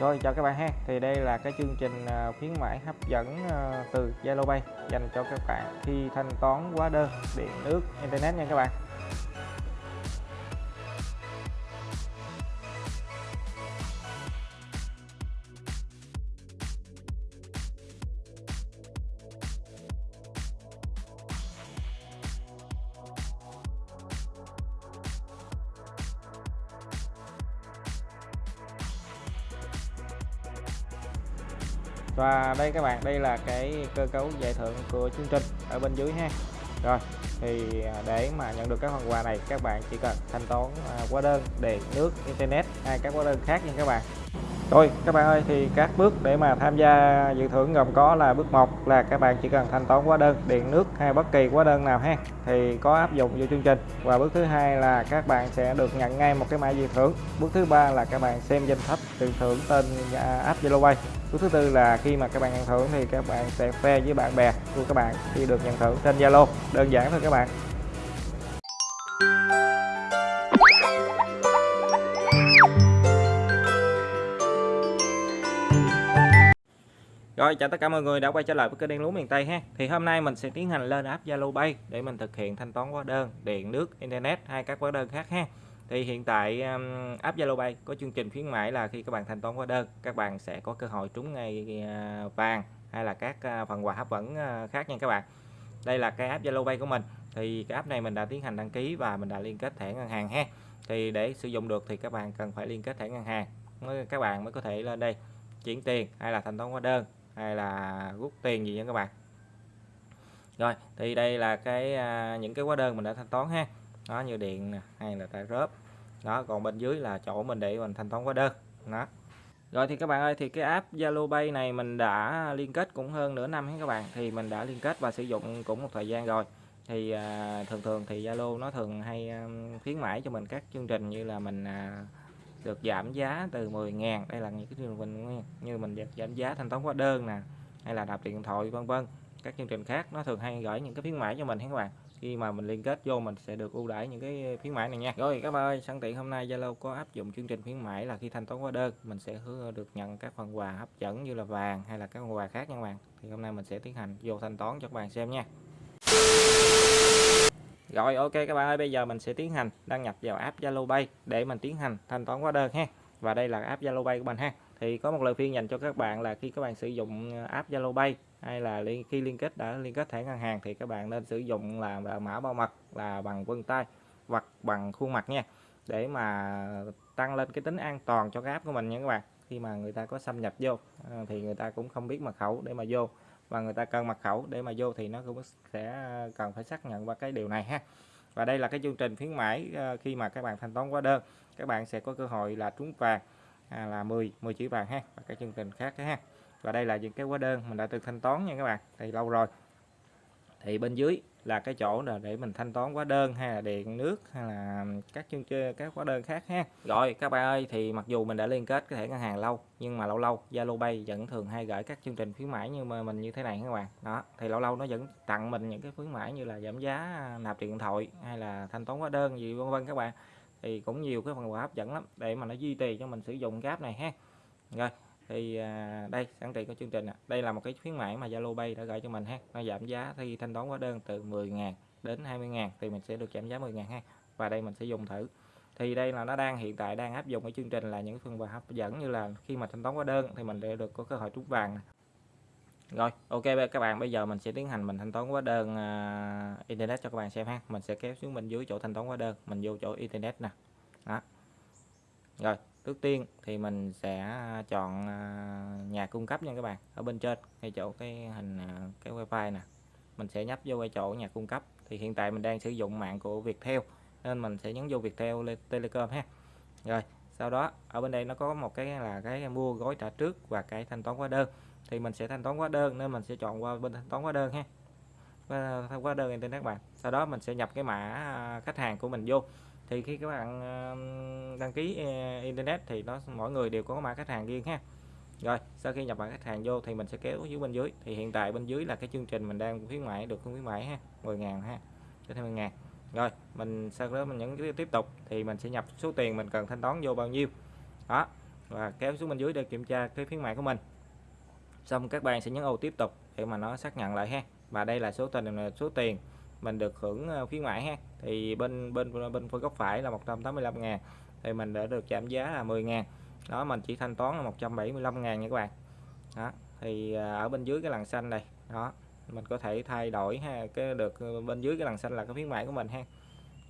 Rồi, chào các bạn ha. Thì đây là cái chương trình à, khuyến mãi hấp dẫn à, từ Zalo Pay dành cho các bạn khi thanh toán hóa đơn, điện, nước, internet nha các bạn. Và đây các bạn, đây là cái cơ cấu giải thưởng của chương trình ở bên dưới ha. Rồi, thì à, để mà nhận được các phần quà này các bạn chỉ cần thanh toán à, hóa đơn điện nước internet hay các hóa đơn khác nha các bạn. Rồi các bạn ơi thì các bước để mà tham gia dự thưởng gồm có là bước 1 là các bạn chỉ cần thanh toán hóa đơn điện nước hay bất kỳ hóa đơn nào ha. Thì có áp dụng vô chương trình. Và bước thứ hai là các bạn sẽ được nhận ngay một cái mã dự thưởng. Bước thứ ba là các bạn xem danh sách tiền thưởng tên app Zalo Pay bước thứ tư là khi mà các bạn nhận thưởng thì các bạn sẽ share với bạn bè của các bạn khi được nhận thưởng trên Zalo đơn giản thôi các bạn Rồi chào tất cả mọi người đã quay trở lại với kênh Đen Lúa miền Tây ha. Thì hôm nay mình sẽ tiến hành lên app Zalo Pay để mình thực hiện thanh toán hóa đơn, điện, nước, internet hay các hóa đơn khác ha. Thì hiện tại um, app Zalo Pay có chương trình khuyến mãi là khi các bạn thanh toán hóa đơn, các bạn sẽ có cơ hội trúng ngay uh, vàng hay là các uh, phần quà hấp dẫn uh, khác nha các bạn. Đây là cái app Zalo Pay của mình. Thì cái app này mình đã tiến hành đăng ký và mình đã liên kết thẻ ngân hàng ha. Thì để sử dụng được thì các bạn cần phải liên kết thẻ ngân hàng. mới Các bạn mới có thể lên đây chuyển tiền hay là thanh toán hóa đơn hay là rút tiền gì nha các bạn rồi thì đây là cái những cái hóa đơn mình đã thanh toán ha nó như điện nè, hay là tài rớp. Đó còn bên dưới là chỗ mình để mình thanh toán hóa đơn. Đó. Rồi thì các bạn ơi thì cái app Zalo Pay này mình đã liên kết cũng hơn nửa năm hết các bạn. Thì mình đã liên kết và sử dụng cũng một thời gian rồi. Thì à, thường thường thì Zalo nó thường hay à, khuyến mãi cho mình các chương trình như là mình à, được giảm giá từ 10 ngàn. Đây là những cái chương trình như mình được giảm giá thanh toán hóa đơn nè hay là đạp điện thoại vân vân. Các chương trình khác nó thường hay gửi những cái khuyến mãi cho mình các bạn khi mà mình liên kết vô mình sẽ được ưu đãi những cái khuyến mãi này nha. Rồi, các bạn ơi, sẵn tiện hôm nay Zalo có áp dụng chương trình khuyến mãi là khi thanh toán hóa đơn, mình sẽ hứa được nhận các phần quà hấp dẫn như là vàng hay là các phần quà khác nha các bạn. Thì hôm nay mình sẽ tiến hành vô thanh toán cho các bạn xem nha. Rồi, ok các bạn ơi, bây giờ mình sẽ tiến hành đăng nhập vào app Zalo Pay để mình tiến hành thanh toán hóa đơn ha. Và đây là app Zalo Pay của mình ha. Thì có một lời khuyên dành cho các bạn là khi các bạn sử dụng app Zalo Pay hay là khi liên kết đã liên kết thẻ ngân hàng thì các bạn nên sử dụng là, là mã bảo mật là bằng vân tay hoặc bằng khuôn mặt nha để mà tăng lên cái tính an toàn cho cái app của mình nha các bạn. Khi mà người ta có xâm nhập vô ờ, thì người ta cũng không biết mật khẩu để mà vô. Và người ta cần mật khẩu để mà vô thì nó cũng sẽ cần phải xác nhận qua cái điều này ha. Và đây là cái chương trình khuyến mãi ờ, khi mà các bạn thanh toán hóa đơn các bạn sẽ có cơ hội là trúng vàng à, là 10 10 chữ vàng ha và các chương trình khác ha và đây là những cái hóa đơn mình đã từng thanh toán nha các bạn. Thì lâu rồi. Thì bên dưới là cái chỗ là để mình thanh toán hóa đơn hay là điện nước hay là các chương chơi các hóa đơn khác ha. Rồi, các bạn ơi, thì mặc dù mình đã liên kết cái thẻ ngân hàng lâu, nhưng mà lâu lâu, Zalo Pay vẫn thường hay gửi các chương trình khuyến mãi như mà mình như thế này các bạn. Đó, thì lâu lâu nó vẫn tặng mình những cái khuyến mãi như là giảm giá, nạp điện thoại hay là thanh toán hóa đơn gì, vân vân các bạn. Thì cũng nhiều cái phần quà hấp dẫn lắm để mà nó duy trì cho mình sử dụng cái app này ha. Rồi thì à, đây sẵn tiện có chương trình à. đây là một cái khuyến mãi mà Zalo Pay đã gửi cho mình ha. Nó giảm giá khi thanh toán hóa đơn từ 10.000 đến 20.000 thì mình sẽ được giảm giá 10.000 ha. Và đây mình sẽ dùng thử. Thì đây là nó đang hiện tại đang áp dụng cái chương trình là những phần quà hấp dẫn như là khi mà thanh toán hóa đơn thì mình sẽ được có cơ hội trúng vàng rồi ok các bạn bây giờ mình sẽ tiến hành mình thanh toán hóa đơn uh, internet cho các bạn xem ha. Mình sẽ kéo xuống bên dưới chỗ thanh toán hóa đơn. Mình vô chỗ internet nè. Đó. Rồi trước tiên thì mình sẽ chọn nhà cung cấp nha các bạn ở bên trên ngay chỗ cái hình cái wifi nè mình sẽ nhấp vô cái chỗ nhà cung cấp thì hiện tại mình đang sử dụng mạng của Viettel nên mình sẽ nhấn vô Viettel Telecom ha rồi sau đó ở bên đây nó có một cái là cái mua gói trả trước và cái thanh toán hóa đơn thì mình sẽ thanh toán hóa đơn nên mình sẽ chọn qua bên thanh toán hóa đơn ha thanh hóa đơn internet bạn sau đó mình sẽ nhập cái mã khách hàng của mình vô thì khi các bạn đăng ký ờ, internet thì nó, mỗi người đều có mã khách hàng riêng ha. Rồi, sau khi nhập mã khách hàng vô thì mình sẽ kéo dưới bên dưới. Thì hiện tại bên dưới là cái chương trình mình đang khuyến mãi, được khuyến mãi ha 10.000 ha, cho thêm 10.000 rồi, mình, sau đó mình nhấn tiếp tục thì mình sẽ nhập số tiền mình cần thanh toán vô bao nhiêu. Đó, và kéo xuống bên dưới để kiểm tra cái khuyến mại của mình. Xong các bạn sẽ nhấn ô tiếp tục để mà nó xác nhận lại ha. Và đây là số tiền số tiền mình được hưởng ờ, khuyến mãi ha. Thì bên bên bên phía góc phải là 185 ngàn thì mình đã được giảm giá là 10 ngàn. Đó mình chỉ thanh toán là 175 ngàn nha các bạn. Đó thì ờ, ở bên dưới cái lằn xanh này đó mình có thể thay đổi ha cái được ờ, bên dưới cái lằn xanh là cái khuyến mãi của mình ha.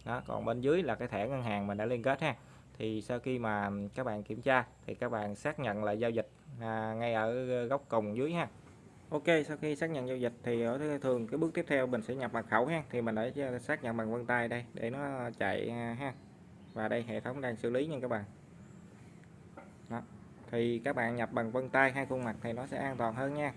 Đó còn bên dưới là cái thẻ ngân hàng mình đã liên kết ha. Thì sau khi mà các bạn kiểm tra thì các bạn xác nhận lại giao dịch à, ngay ở góc cùng dưới ha. Ok, sau khi xác nhận giao dịch thì ở thường cái bước tiếp theo mình sẽ nhập mật khẩu ha. Thì mình để xác nhận bằng vân tay đây, để nó chạy à, ha. Và đây, hệ thống đang xử lý nha các bạn. Đó. thì các bạn nhập bằng vân tay hai khuôn mặt thì nó sẽ an toàn hơn nha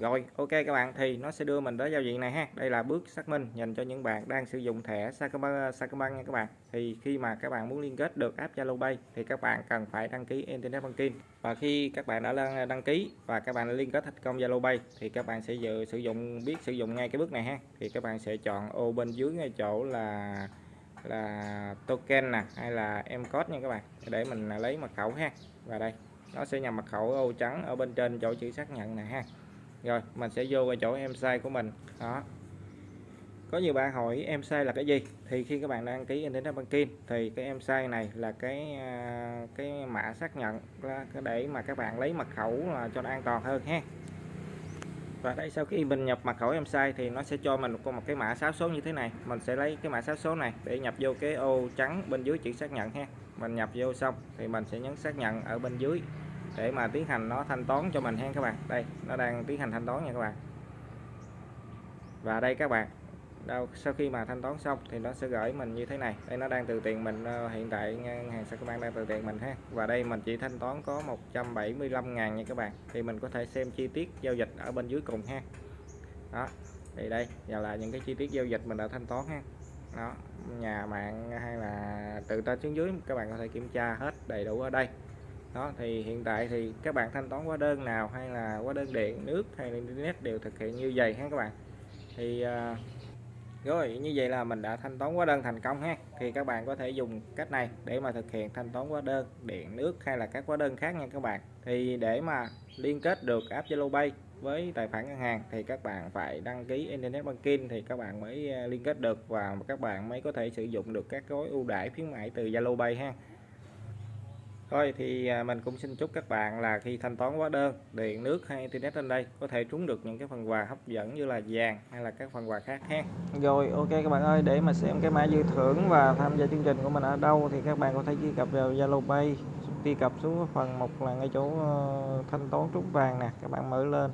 rồi ok các bạn thì nó sẽ đưa mình tới giao diện này ha. Đây là bước xác minh dành cho những bạn đang sử dụng thẻ Sacombank sacombank nha các bạn. Thì khi mà các bạn muốn liên kết được app Zalo Pay thì các bạn cần phải đăng ký Internet Banking. Và khi các bạn đã đăng ký và các bạn đã liên kết thành công Zalo Pay thì các bạn sẽ dự, sử dụng biết sử dụng ngay cái bước này ha. Thì các bạn sẽ chọn ô bên dưới ngay chỗ là là token nè hay là em code nha các bạn để mình lấy mật khẩu ha. Và đây nó sẽ nhằm mật khẩu ô trắng ở bên trên chỗ chữ xác nhận này ha rồi, mình sẽ vô vào chỗ em sai của mình. Đó. Có nhiều bạn hỏi em sai là cái gì? Thì khi các bạn đăng ký internet banking thì cái em sai này là cái à, cái mã xác nhận để mà các bạn lấy mật khẩu là cho nó an toàn hơn ha. Và đây, sau khi mình nhập mật khẩu em sai thì nó sẽ cho mình một một cái mã 6 số như thế này. Mình sẽ lấy cái mã 6 số này để nhập vô cái ô trắng bên dưới chữ xác nhận ha. Mình nhập vô xong thì mình sẽ nhấn xác nhận ở bên dưới để mà tiến hành nó thanh toán cho mình ha các bạn. Đây, nó đang tiến hành thanh toán nha các bạn. Và đây các bạn, đâu, sau khi mà thanh toán xong thì nó sẽ gửi mình như thế này. Đây, nó đang từ tiền mình ờ, hiện tại ngân hàng Sacombank đang từ tiền mình ha. Và đây mình chỉ thanh toán có 175 ngàn nha các bạn. Thì mình có thể xem chi tiết giao dịch ở bên dưới cùng ha. Đó, thì đây, giờ là những cái chi tiết giao dịch mình đã thanh toán ha. Đó, nhà mạng hay là từ trên xuống dưới, các bạn có thể kiểm tra hết đầy đủ ở đây đó, thì hiện tại thì các bạn thanh toán hóa đơn nào hay là hóa đơn điện, nước hay là internet đều thực hiện như vậy ha các bạn. Thì à, rồi, như vậy là mình đã thanh toán hóa đơn thành công ha. Thì các bạn có thể dùng cách này để mà thực hiện thanh toán hóa đơn, điện, nước hay là các hóa đơn khác nha các bạn. Thì để mà liên kết được app Zalo Pay với tài khoản ngân hàng thì các bạn phải đăng ký Internet Banking thì các bạn mới à, liên kết được và các bạn mới có thể sử dụng được các gói ưu đãi khuyến mãi từ Zalo Pay ha. Thôi thì à, mình cũng xin chúc các bạn là khi thanh toán hóa đơn, điện nước hay internet trên đây có thể trúng được những cái phần quà hấp dẫn như là vàng hay là các phần quà khác ha. Rồi ok các bạn ơi, để mà xem cái mã dự thưởng và tham gia chương trình của mình ở đâu thì các bạn có thể truy cập vào Zalo Pay, truy cập xuống phần một là ngay chỗ ờ, thanh toán trúng vàng nè, các bạn mở lên.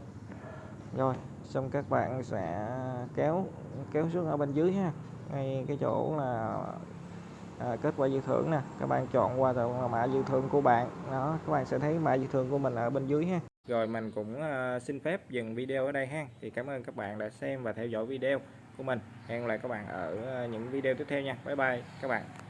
Rồi, xong các bạn sẽ kéo kéo xuống ở bên dưới ha. Ngay cái chỗ là à, kết quả dự thưởng nè. Các bạn chọn qua mã dự thưởng của bạn. Đó các bạn sẽ thấy mã dự thưởng của mình ở bên dưới ha. Rồi mình cũng uh, xin phép dừng video ở đây ha. Thì cảm ơn các bạn đã xem và theo dõi video của mình. Hẹn lại các bạn ở à, những video tiếp theo nha. Bye bye các bạn.